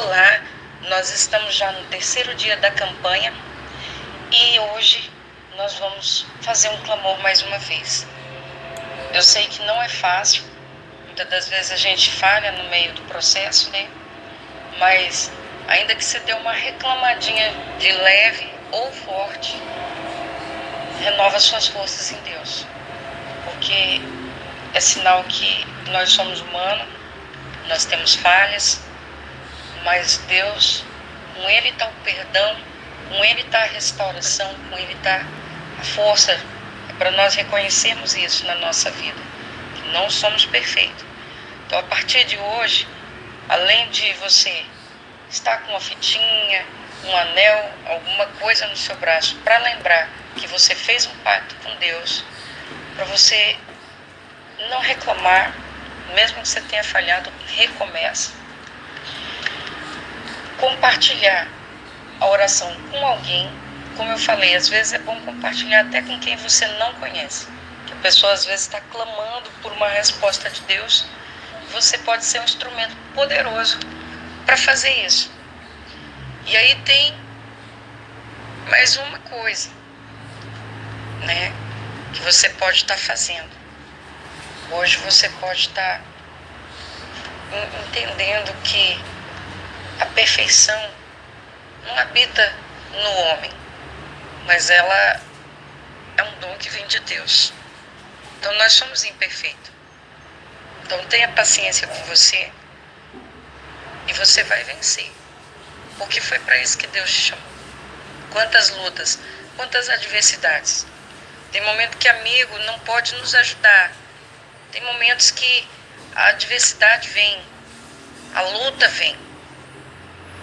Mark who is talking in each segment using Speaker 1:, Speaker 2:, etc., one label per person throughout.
Speaker 1: Olá, nós estamos já no terceiro dia da campanha e hoje nós vamos fazer um clamor mais uma vez. Eu sei que não é fácil, muitas das vezes a gente falha no meio do processo, né? Mas ainda que você dê uma reclamadinha de leve ou forte, renova suas forças em Deus, porque é sinal que nós somos humanos, nós temos falhas, mas Deus, com Ele está o perdão, com Ele está a restauração, com Ele está a força. É para nós reconhecermos isso na nossa vida, que não somos perfeitos. Então, a partir de hoje, além de você estar com uma fitinha, um anel, alguma coisa no seu braço, para lembrar que você fez um pacto com Deus, para você não reclamar, mesmo que você tenha falhado, recomeça compartilhar a oração com alguém, como eu falei, às vezes é bom compartilhar até com quem você não conhece. Que a pessoa às vezes está clamando por uma resposta de Deus. Você pode ser um instrumento poderoso para fazer isso. E aí tem mais uma coisa, né? Que você pode estar tá fazendo. Hoje você pode estar tá entendendo que a perfeição não habita no homem, mas ela é um dom que vem de Deus. Então nós somos imperfeitos. Então tenha paciência com você e você vai vencer. Porque foi para isso que Deus te chamou. Quantas lutas, quantas adversidades. Tem momento que amigo não pode nos ajudar. Tem momentos que a adversidade vem, a luta vem.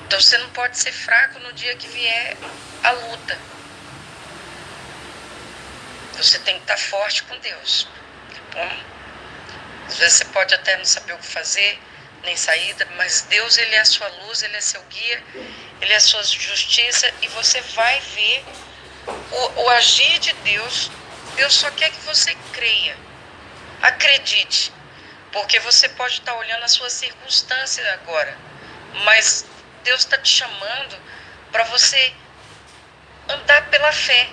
Speaker 1: Então você não pode ser fraco no dia que vier a luta. Você tem que estar forte com Deus. Bom? Às vezes você pode até não saber o que fazer, nem saída, mas Deus ele é a sua luz, ele é seu guia, ele é a sua justiça e você vai ver o, o agir de Deus. Deus só quer que você creia. Acredite. Porque você pode estar olhando a sua circunstância agora, mas Deus está te chamando para você andar pela fé.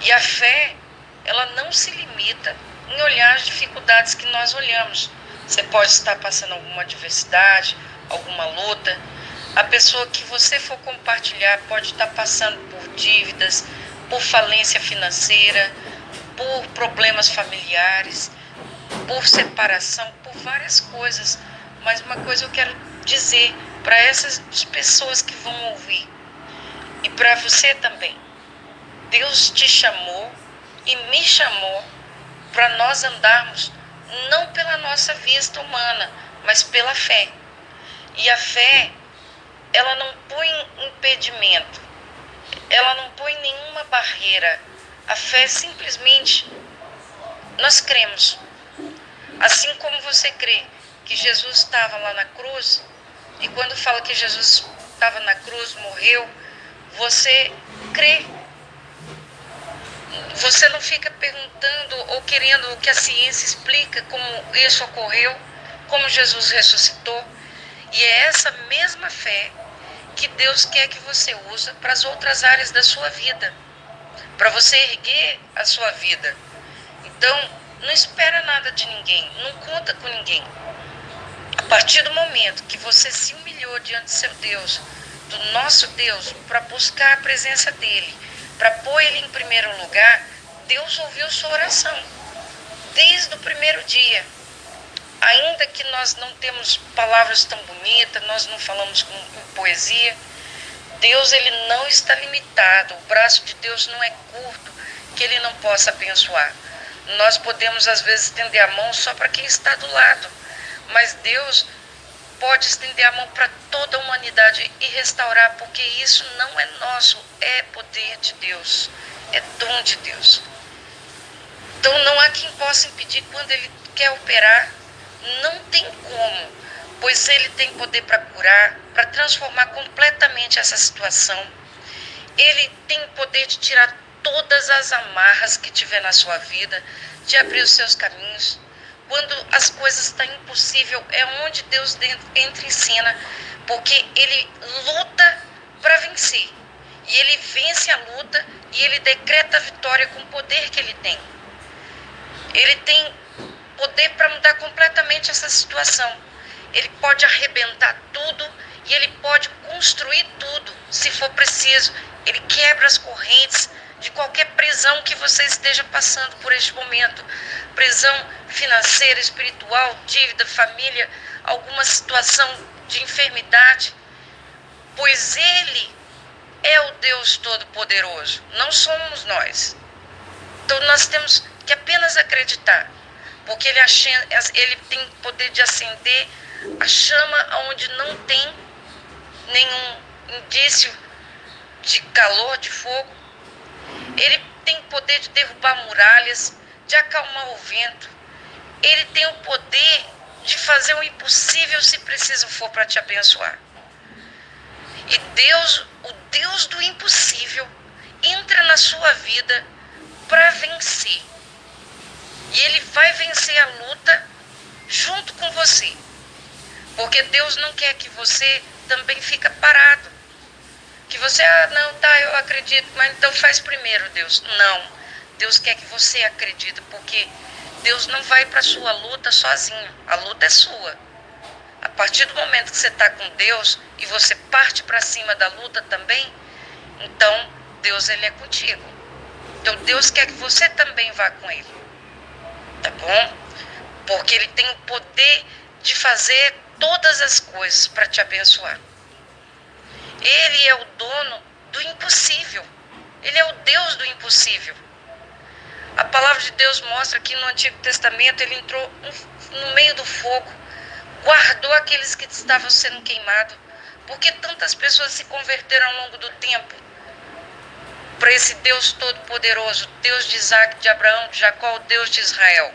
Speaker 1: E a fé, ela não se limita em olhar as dificuldades que nós olhamos. Você pode estar passando alguma adversidade, alguma luta. A pessoa que você for compartilhar pode estar passando por dívidas, por falência financeira, por problemas familiares, por separação, por várias coisas. Mas uma coisa eu quero dizer para essas pessoas que vão ouvir e para você também. Deus te chamou e me chamou para nós andarmos não pela nossa vista humana, mas pela fé. E a fé, ela não põe impedimento, ela não põe nenhuma barreira. A fé simplesmente nós cremos. Assim como você crê que Jesus estava lá na cruz, e quando fala que Jesus estava na cruz, morreu, você crê. Você não fica perguntando ou querendo que a ciência explica como isso ocorreu, como Jesus ressuscitou. E é essa mesma fé que Deus quer que você use para as outras áreas da sua vida, para você erguer a sua vida. Então, não espera nada de ninguém, não conta com ninguém. Partir do momento que você se humilhou diante do seu Deus, do nosso Deus, para buscar a presença dele, para pôr ele em primeiro lugar, Deus ouviu sua oração. Desde o primeiro dia. Ainda que nós não temos palavras tão bonitas, nós não falamos com, com poesia, Deus ele não está limitado. O braço de Deus não é curto que ele não possa abençoar. Nós podemos às vezes estender a mão só para quem está do lado mas Deus pode estender a mão para toda a humanidade e restaurar, porque isso não é nosso, é poder de Deus, é dom de Deus. Então não há quem possa impedir quando ele quer operar, não tem como, pois ele tem poder para curar, para transformar completamente essa situação. Ele tem poder de tirar todas as amarras que tiver na sua vida, de abrir os seus caminhos quando as coisas estão impossível, é onde Deus entra em cena Porque ele luta para vencer. E ele vence a luta e ele decreta a vitória com o poder que ele tem. Ele tem poder para mudar completamente essa situação. Ele pode arrebentar tudo e ele pode construir tudo, se for preciso. Ele quebra as correntes de qualquer prisão que você esteja passando por este momento prisão financeira, espiritual, dívida, família, alguma situação de enfermidade. Pois Ele é o Deus Todo-Poderoso, não somos nós. Então nós temos que apenas acreditar, porque Ele, ele tem poder de acender a chama onde não tem nenhum indício de calor, de fogo. Ele tem poder de derrubar muralhas, de acalmar o vento. Ele tem o poder de fazer o impossível se preciso for para te abençoar. E Deus, o Deus do impossível, entra na sua vida para vencer. E ele vai vencer a luta junto com você. Porque Deus não quer que você também fica parado. Que você, ah, não, tá, eu acredito, mas então faz primeiro, Deus. Não. Deus quer que você acredite, porque Deus não vai para a sua luta sozinho. A luta é sua. A partir do momento que você está com Deus e você parte para cima da luta também, então Deus ele é contigo. Então Deus quer que você também vá com Ele. Tá bom? Porque Ele tem o poder de fazer todas as coisas para te abençoar. Ele é o dono do impossível. Ele é o Deus do impossível. A palavra de Deus mostra que no Antigo Testamento ele entrou no meio do fogo, guardou aqueles que estavam sendo queimados. Porque tantas pessoas se converteram ao longo do tempo para esse Deus Todo-Poderoso, Deus de Isaac, de Abraão, de Jacó, o Deus de Israel.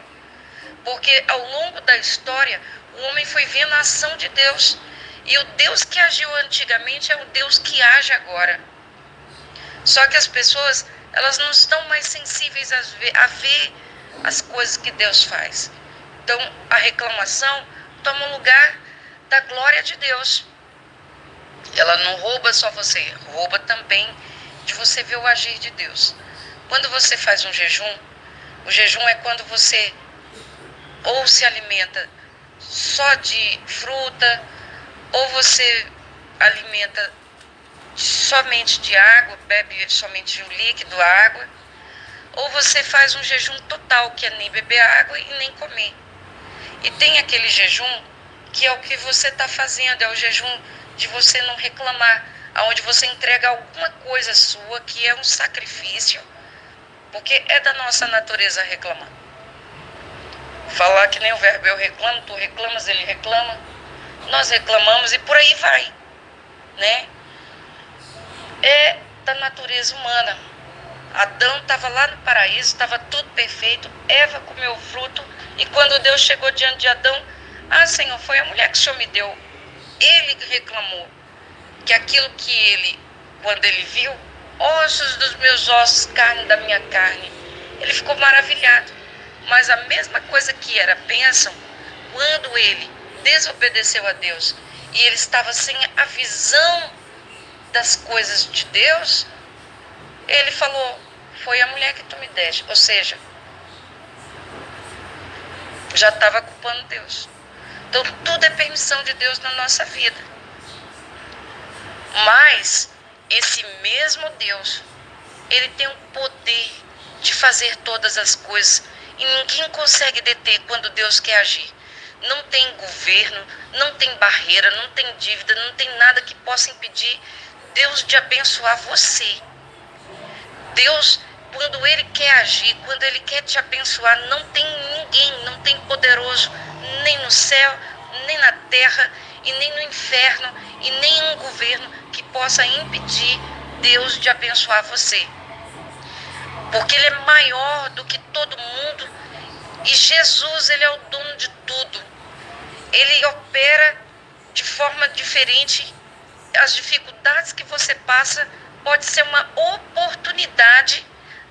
Speaker 1: Porque ao longo da história, o homem foi vendo a ação de Deus. E o Deus que agiu antigamente é o Deus que age agora. Só que as pessoas elas não estão mais sensíveis a ver, a ver as coisas que Deus faz. Então, a reclamação toma lugar da glória de Deus. Ela não rouba só você, rouba também de você ver o agir de Deus. Quando você faz um jejum, o jejum é quando você ou se alimenta só de fruta, ou você alimenta somente de água, bebe somente um líquido, água, ou você faz um jejum total, que é nem beber água e nem comer. E tem aquele jejum que é o que você está fazendo, é o jejum de você não reclamar, aonde você entrega alguma coisa sua que é um sacrifício, porque é da nossa natureza reclamar. Falar que nem o verbo eu reclamo, tu reclamas, ele reclama, nós reclamamos e por aí vai, né? é da natureza humana. Adão estava lá no paraíso, estava tudo perfeito, Eva comeu o fruto, e quando Deus chegou diante de Adão, ah, Senhor, foi a mulher que o Senhor me deu. Ele reclamou que aquilo que ele, quando ele viu, ossos dos meus ossos, carne da minha carne, ele ficou maravilhado. Mas a mesma coisa que era bênção, quando ele desobedeceu a Deus e ele estava sem a visão das coisas de Deus, ele falou: Foi a mulher que tu me deste. Ou seja, já estava culpando Deus. Então, tudo é permissão de Deus na nossa vida. Mas, esse mesmo Deus, ele tem o poder de fazer todas as coisas. E ninguém consegue deter quando Deus quer agir. Não tem governo, não tem barreira, não tem dívida, não tem nada que possa impedir Deus de abençoar você. Deus, quando Ele quer agir, quando Ele quer te abençoar, não tem ninguém, não tem poderoso, nem no céu, nem na terra, e nem no inferno, e nem um governo que possa impedir Deus de abençoar você. Porque Ele é maior do que todo mundo, e Jesus, Ele é o dono de tudo. Ele opera de forma diferente as dificuldades que você passa pode ser uma oportunidade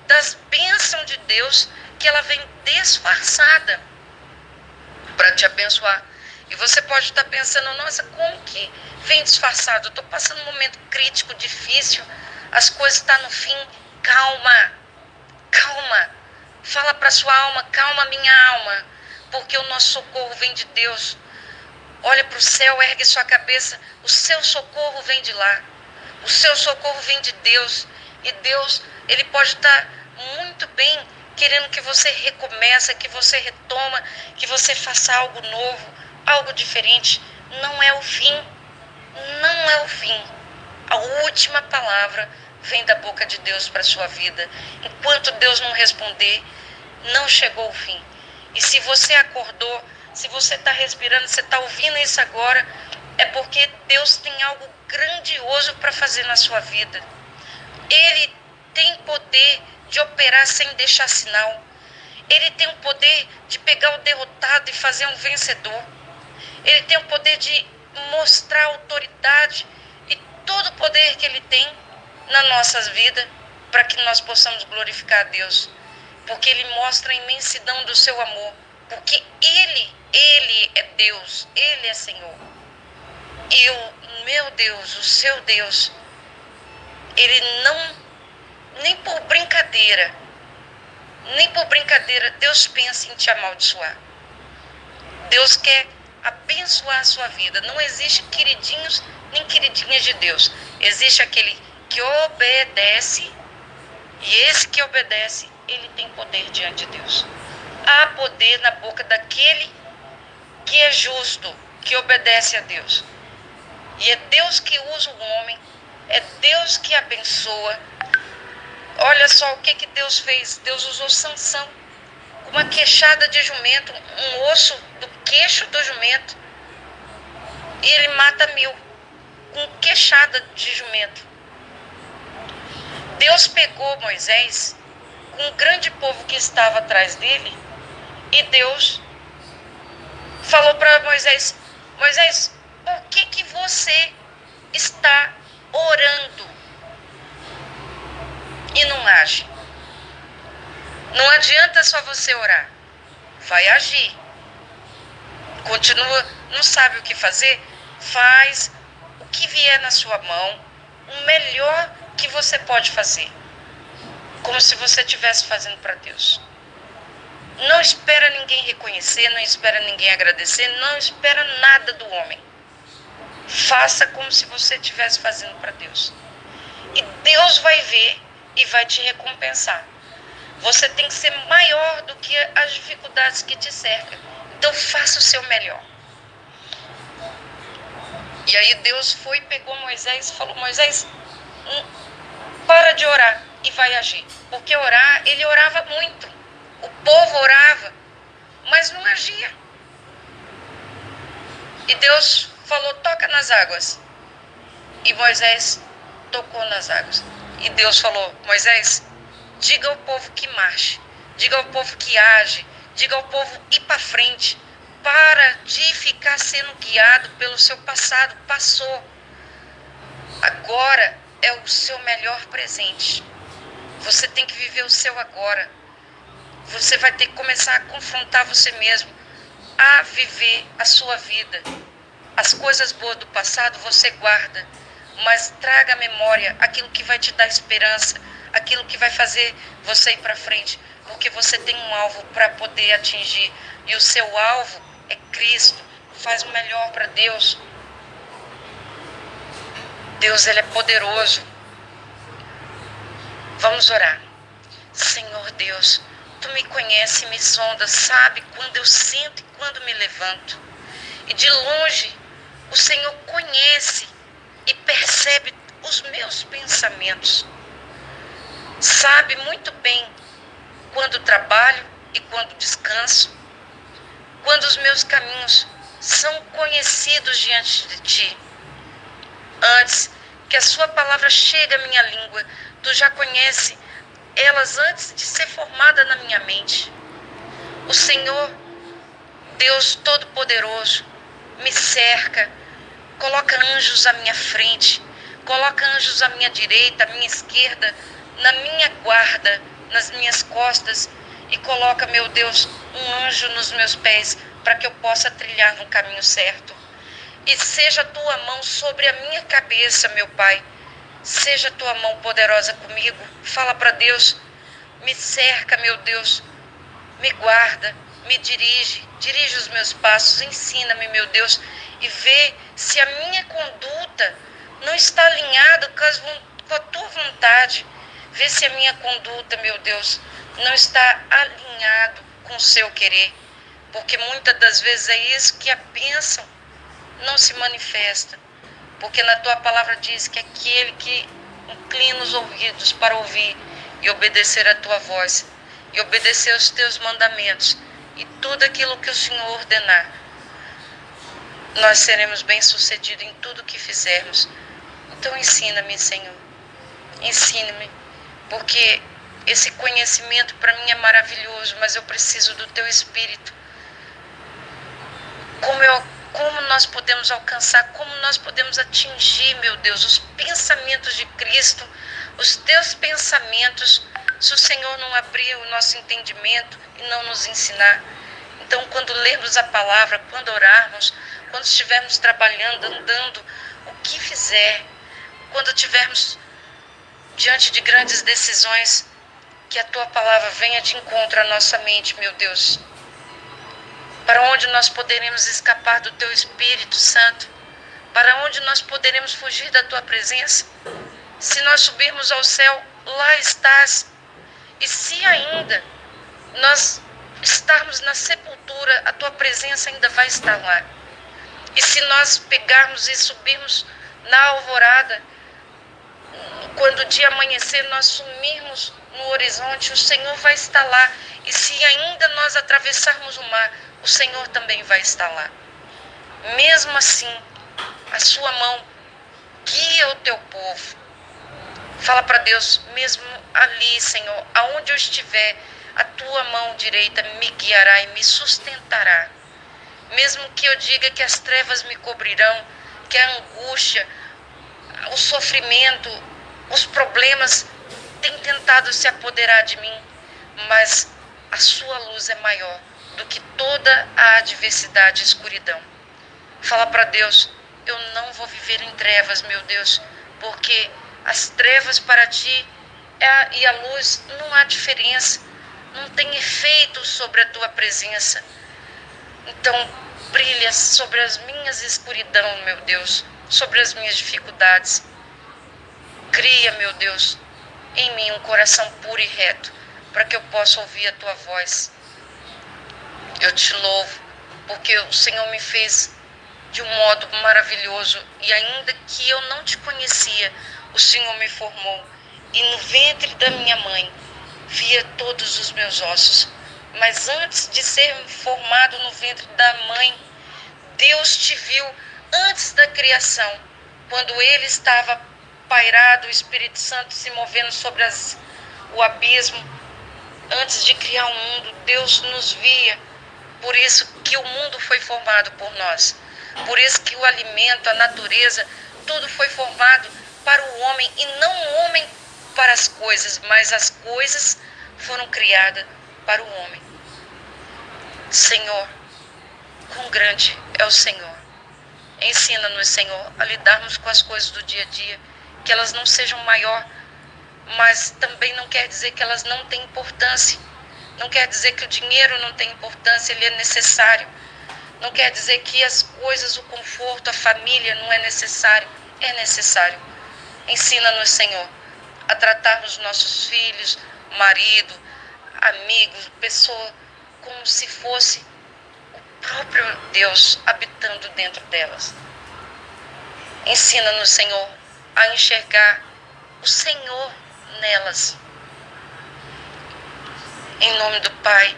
Speaker 1: das bênçãos de Deus que ela vem disfarçada para te abençoar. E você pode estar pensando, nossa, como que vem disfarçado? Eu estou passando um momento crítico, difícil, as coisas estão tá no fim. Calma, calma. Fala para sua alma, calma minha alma, porque o nosso socorro vem de Deus. Olha para o céu, ergue sua cabeça, o seu socorro vem de lá. O seu socorro vem de Deus. E Deus, Ele pode estar tá muito bem querendo que você recomece, que você retoma, que você faça algo novo, algo diferente. Não é o fim. Não é o fim. A última palavra vem da boca de Deus para a sua vida. Enquanto Deus não responder, não chegou o fim. E se você acordou, se você está respirando, você está ouvindo isso agora, é porque Deus tem algo grandioso para fazer na sua vida. Ele tem poder de operar sem deixar sinal. Ele tem o poder de pegar o derrotado e fazer um vencedor. Ele tem o poder de mostrar autoridade e todo o poder que ele tem nas nossas vidas para que nós possamos glorificar a Deus. Porque ele mostra a imensidão do seu amor. Porque ele, ele é Deus, ele é Senhor. E o meu Deus, o seu Deus, ele não nem por brincadeira, nem por brincadeira, Deus pensa em te amaldiçoar. Deus quer abençoar a sua vida. Não existe queridinhos nem queridinhas de Deus. Existe aquele que obedece, e esse que obedece, ele tem poder diante de Deus. Há poder na boca daquele que é justo, que obedece a Deus. E é Deus que usa o homem, é Deus que abençoa, Olha só o que, que Deus fez. Deus usou Sansão, uma queixada de jumento, um osso do queixo do jumento. E ele mata mil, com queixada de jumento. Deus pegou Moisés com um grande povo que estava atrás dele e Deus falou para Moisés: Moisés, por que, que você está orando? e não age. Não adianta só você orar. Vai agir. Continua, não sabe o que fazer? Faz o que vier na sua mão, o melhor que você pode fazer. Como se você estivesse fazendo para Deus. Não espera ninguém reconhecer, não espera ninguém agradecer, não espera nada do homem. Faça como se você estivesse fazendo para Deus. E Deus vai ver e vai te recompensar. Você tem que ser maior do que as dificuldades que te cercam. Então faça o seu melhor. E aí Deus foi, pegou Moisés e falou: Moisés, hum, para de orar e vai agir. Porque orar, ele orava muito. O povo orava, mas não agia. E Deus falou: toca nas águas. E Moisés tocou nas águas. E Deus falou: Moisés, diga ao povo que marche, diga ao povo que age, diga ao povo ir para frente. Para de ficar sendo guiado pelo seu passado. Passou. Agora é o seu melhor presente. Você tem que viver o seu agora. Você vai ter que começar a confrontar você mesmo, a viver a sua vida. As coisas boas do passado você guarda mas traga à memória aquilo que vai te dar esperança, aquilo que vai fazer você ir para frente, porque você tem um alvo para poder atingir e o seu alvo é Cristo. Faz o melhor para Deus. Deus ele é poderoso. Vamos orar. Senhor Deus, tu me conhece, me sonda, sabe quando eu sinto e quando me levanto. E de longe o Senhor conhece e percebe os meus pensamentos. Sabe muito bem quando trabalho e quando descanso, quando os meus caminhos são conhecidos diante de ti. Antes que a sua palavra chegue à minha língua, tu já conhece elas antes de ser formada na minha mente. O Senhor, Deus Todo-Poderoso, me cerca Coloca anjos à minha frente, coloca anjos à minha direita, à minha esquerda, na minha guarda, nas minhas costas e coloca, meu Deus, um anjo nos meus pés para que eu possa trilhar no caminho certo. E seja a tua mão sobre a minha cabeça, meu Pai. Seja tua mão poderosa comigo. Fala para Deus. Me cerca, meu Deus. Me guarda, me dirige, dirige os meus passos, ensina-me, meu Deus, e vê se a minha conduta não está alinhada com, com a tua vontade. Vê se a minha conduta, meu Deus, não está alinhado com o seu querer. Porque muitas das vezes é isso que a bênção não se manifesta. Porque na tua palavra diz que aquele que inclina os ouvidos para ouvir e obedecer a tua voz, e obedecer aos teus mandamentos, e tudo aquilo que o Senhor ordenar, nós seremos bem-sucedidos em tudo que fizermos. Então ensina-me, Senhor. Ensina-me, porque esse conhecimento para mim é maravilhoso, mas eu preciso do teu espírito. Como eu como nós podemos alcançar, como nós podemos atingir, meu Deus, os pensamentos de Cristo, os teus pensamentos, se o Senhor não abrir o nosso entendimento e não nos ensinar. Então, quando lermos a palavra, quando orarmos, quando estivermos trabalhando, andando, o que fizer, quando estivermos diante de grandes decisões, que a tua palavra venha de encontro à nossa mente, meu Deus. Para onde nós poderemos escapar do teu Espírito Santo? Para onde nós poderemos fugir da tua presença? Se nós subirmos ao céu, lá estás. E se ainda nós estarmos na sepultura, a tua presença ainda vai estar lá. E se nós pegarmos e subirmos na alvorada, quando o dia amanhecer, nós sumirmos no horizonte, o Senhor vai estar lá. E se ainda nós atravessarmos o mar, o Senhor também vai estar lá. Mesmo assim, a sua mão guia o teu povo. Fala para Deus, mesmo ali, Senhor, aonde eu estiver, a tua mão direita me guiará e me sustentará. Mesmo que eu diga que as trevas me cobrirão, que a angústia, o sofrimento, os problemas têm tentado se apoderar de mim, mas a sua luz é maior do que toda a adversidade e escuridão. Fala para Deus, eu não vou viver em trevas, meu Deus, porque as trevas para ti é e a luz não há diferença, não tem efeito sobre a tua presença. Então, brilha sobre as minhas escuridão, meu Deus, sobre as minhas dificuldades. Cria, meu Deus, em mim um coração puro e reto, para que eu possa ouvir a tua voz. Eu te louvo, porque o Senhor me fez de um modo maravilhoso e ainda que eu não te conhecia, o Senhor me formou e no ventre da minha mãe via todos os meus ossos. Mas antes de ser formado no ventre da mãe, Deus te viu antes da criação, quando ele estava pairado, o Espírito Santo se movendo sobre as, o abismo. Antes de criar o mundo, Deus nos via. Por isso que o mundo foi formado por nós. Por isso que o alimento, a natureza, tudo foi formado para o homem e não o homem para as coisas, mas as coisas foram criadas para o homem. Senhor, quão grande é o Senhor. Ensina-nos, Senhor, a lidarmos com as coisas do dia a dia, que elas não sejam maior, mas também não quer dizer que elas não têm importância. Não quer dizer que o dinheiro não tem importância, ele é necessário. Não quer dizer que as coisas, o conforto, a família não é necessário. É necessário. Ensina-nos, Senhor, a tratarmos nossos filhos, marido, amigos, pessoa, como se fosse próprio Deus habitando dentro delas. Ensina-nos, Senhor, a enxergar o Senhor nelas. Em nome do Pai,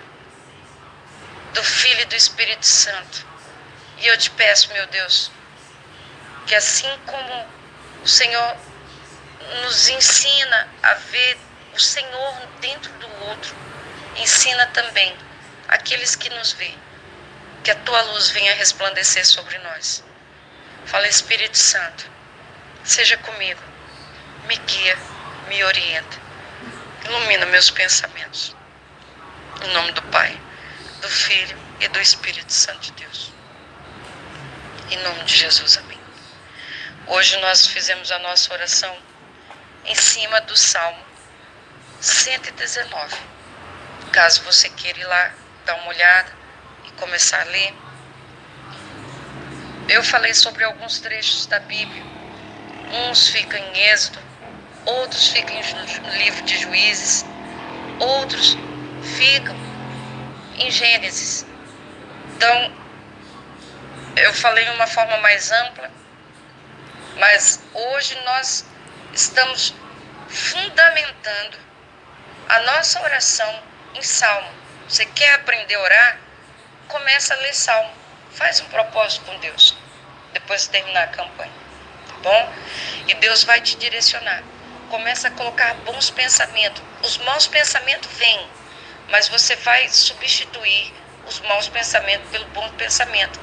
Speaker 1: do Filho e do Espírito Santo. E eu te peço, meu Deus, que assim como o Senhor nos ensina a ver o Senhor dentro do outro, ensina também aqueles que nos veem que a tua luz venha resplandecer sobre nós. Fala, Espírito Santo, seja comigo, me guia, me orienta, ilumina meus pensamentos. Em nome do Pai, do Filho e do Espírito Santo de Deus. Em nome de Jesus, amém. Hoje nós fizemos a nossa oração em cima do Salmo 119. Caso você queira ir lá dar uma olhada e começar a ler. Eu falei sobre alguns trechos da Bíblia. Uns ficam em Êxodo, outros ficam no livro de Juízes, outros ficam em Gênesis. Então, eu falei de uma forma mais ampla, mas hoje nós estamos fundamentando a nossa oração em salmo. Você quer aprender a orar? Começa a ler salmo. Faz um propósito com Deus. Depois de terminar a campanha. Tá bom? E Deus vai te direcionar. Começa a colocar bons pensamentos. Os maus pensamentos vêm, mas você vai substituir os maus pensamentos pelo bom pensamento.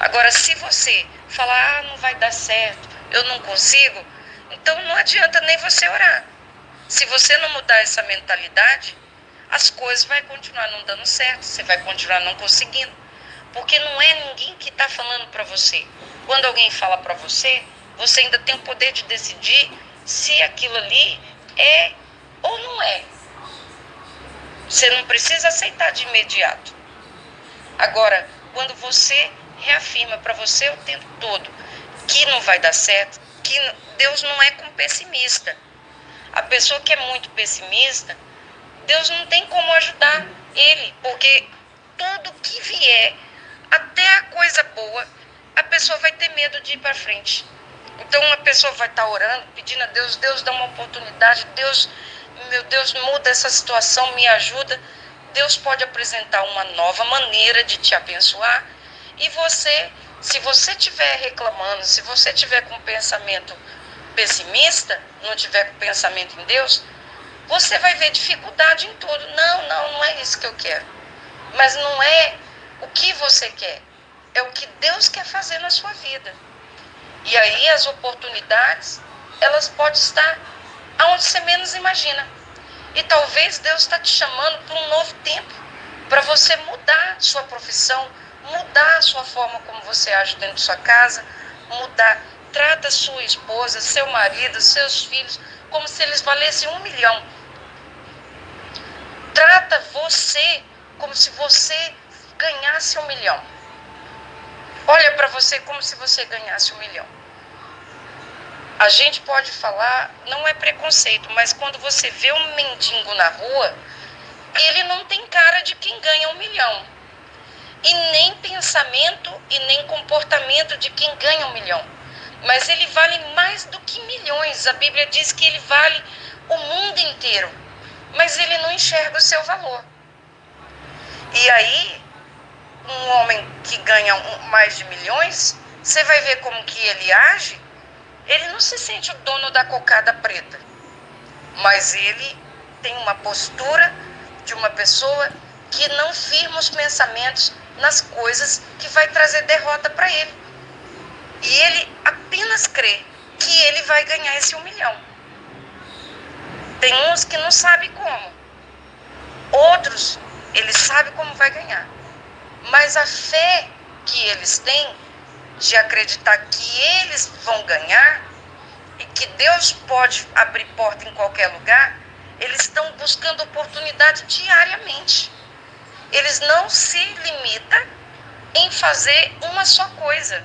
Speaker 1: Agora, se você falar, ah, não vai dar certo, eu não consigo, então não adianta nem você orar. Se você não mudar essa mentalidade, as coisas vão continuar não dando certo, você vai continuar não conseguindo. Porque não é ninguém que está falando para você. Quando alguém fala para você, você ainda tem o poder de decidir se aquilo ali é ou não é. Você não precisa aceitar de imediato. Agora, quando você reafirma para você o tempo todo que não vai dar certo, que Deus não é com pessimista. A pessoa que é muito pessimista, Deus não tem como ajudar ele, porque tudo que vier, até a coisa boa, a pessoa vai ter medo de ir para frente. Então uma pessoa vai estar tá orando, pedindo a Deus, Deus dá uma oportunidade, Deus, meu Deus, muda essa situação, me ajuda. Deus pode apresentar uma nova maneira de te abençoar e você, se você estiver reclamando, se você tiver com pensamento pessimista, não tiver com pensamento em Deus, você vai ver dificuldade em tudo. Não, não, não é isso que eu quero. Mas não é o que você quer, é o que Deus quer fazer na sua vida. E aí as oportunidades, elas podem estar aonde você menos imagina. E talvez Deus está te chamando para um novo tempo, para você mudar sua profissão, mudar sua forma como você age dentro de sua casa, mudar. Trata sua esposa, seu marido, seus filhos como se eles valessem um milhão. Trata você como se você ganhasse um milhão. Olha para você como se você ganhasse um milhão. A gente pode falar, não é preconceito, mas quando você vê um mendigo na rua, ele não tem cara de quem ganha um milhão e nem pensamento e nem comportamento de quem ganha um milhão. Mas ele vale mais do que milhões. A Bíblia diz que ele vale o mundo inteiro. Mas ele não enxerga o seu valor. E aí, um homem que ganha mais de milhões, você vai ver como que ele age. Ele não se sente o dono da cocada preta. Mas ele tem uma postura de uma pessoa que não firma os pensamentos nas coisas que vai trazer derrota para ele. E ele apenas crê que ele vai ganhar esse um milhão. Tem uns que não sabem como. Outros, eles sabem como vai ganhar. Mas a fé que eles têm de acreditar que eles vão ganhar e que Deus pode abrir porta em qualquer lugar, eles estão buscando oportunidade diariamente eles não se limitam em fazer uma só coisa.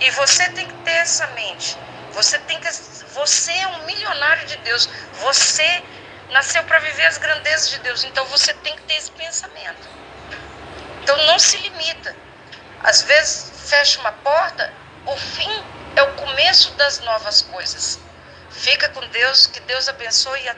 Speaker 1: E você tem que ter essa mente. Você tem que você é um milionário de Deus. Você nasceu para viver as grandezas de Deus. Então você tem que ter esse pensamento. Então não se limita. Às vezes fecha uma porta, o fim é o começo das novas coisas. Fica com Deus, que Deus abençoe até